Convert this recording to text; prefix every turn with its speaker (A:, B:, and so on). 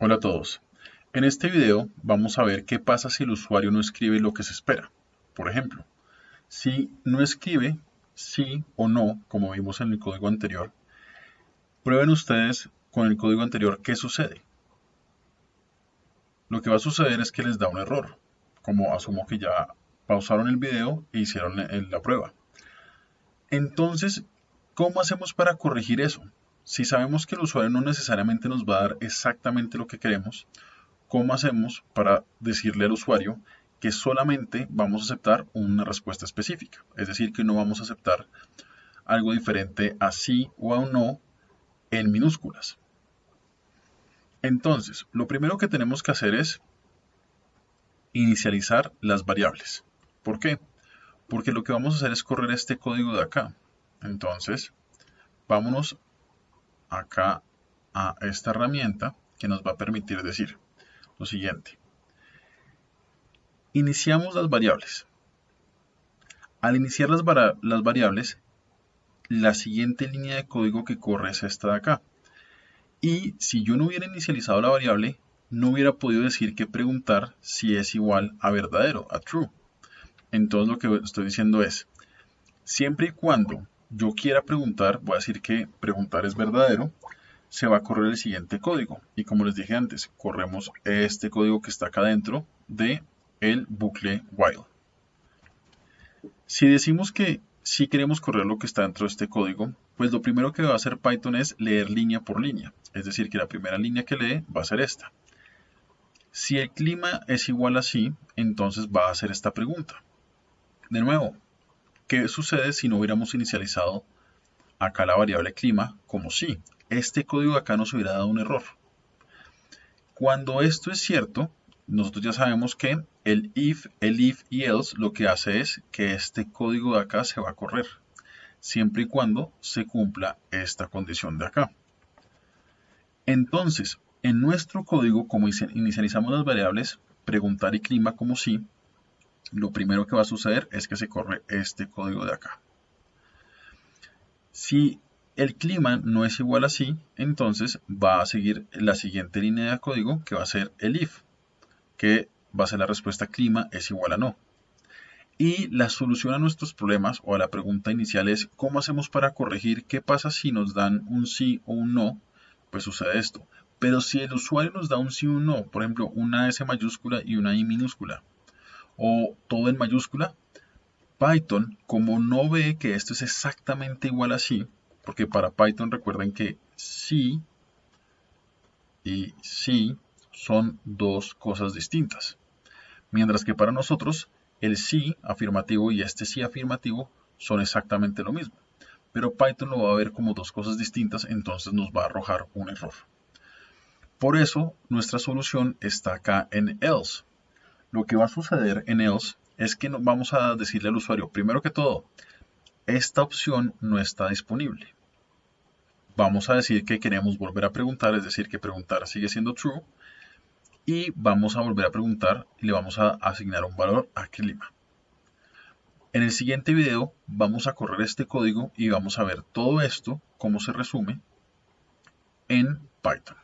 A: Hola a todos. En este video vamos a ver qué pasa si el usuario no escribe lo que se espera. Por ejemplo, si no escribe sí o no, como vimos en el código anterior, prueben ustedes con el código anterior qué sucede. Lo que va a suceder es que les da un error, como asumo que ya pausaron el video e hicieron la prueba. Entonces, ¿cómo hacemos para corregir eso? Si sabemos que el usuario no necesariamente nos va a dar exactamente lo que queremos, ¿cómo hacemos para decirle al usuario que solamente vamos a aceptar una respuesta específica? Es decir, que no vamos a aceptar algo diferente a sí o a no en minúsculas. Entonces, lo primero que tenemos que hacer es inicializar las variables. ¿Por qué? Porque lo que vamos a hacer es correr este código de acá. Entonces, vámonos acá a esta herramienta que nos va a permitir decir lo siguiente. Iniciamos las variables. Al iniciar las, las variables, la siguiente línea de código que corre es esta de acá. Y si yo no hubiera inicializado la variable, no hubiera podido decir que preguntar si es igual a verdadero, a true. Entonces lo que estoy diciendo es, siempre y cuando yo quiera preguntar, voy a decir que preguntar es verdadero, se va a correr el siguiente código. Y como les dije antes, corremos este código que está acá dentro de el bucle while. Si decimos que si queremos correr lo que está dentro de este código, pues lo primero que va a hacer Python es leer línea por línea. Es decir, que la primera línea que lee va a ser esta. Si el clima es igual a sí, entonces va a hacer esta pregunta. De nuevo, ¿Qué sucede si no hubiéramos inicializado acá la variable clima como sí? Este código acá nos hubiera dado un error. Cuando esto es cierto, nosotros ya sabemos que el if, el if y else lo que hace es que este código de acá se va a correr, siempre y cuando se cumpla esta condición de acá. Entonces, en nuestro código, como inicializamos las variables preguntar y clima como sí, lo primero que va a suceder es que se corre este código de acá. Si el clima no es igual a sí, entonces va a seguir la siguiente línea de código que va a ser el if, que va a ser la respuesta clima es igual a no. Y la solución a nuestros problemas o a la pregunta inicial es ¿cómo hacemos para corregir qué pasa si nos dan un sí o un no? Pues sucede esto. Pero si el usuario nos da un sí o un no, por ejemplo una S mayúscula y una I minúscula, o todo en mayúscula, Python, como no ve que esto es exactamente igual a sí, porque para Python recuerden que sí y sí son dos cosas distintas. Mientras que para nosotros el sí afirmativo y este sí afirmativo son exactamente lo mismo. Pero Python lo va a ver como dos cosas distintas, entonces nos va a arrojar un error. Por eso nuestra solución está acá en else. Lo que va a suceder en else es que vamos a decirle al usuario, primero que todo, esta opción no está disponible. Vamos a decir que queremos volver a preguntar, es decir, que preguntar sigue siendo true. Y vamos a volver a preguntar y le vamos a asignar un valor a clima. En el siguiente video vamos a correr este código y vamos a ver todo esto, cómo se resume en Python.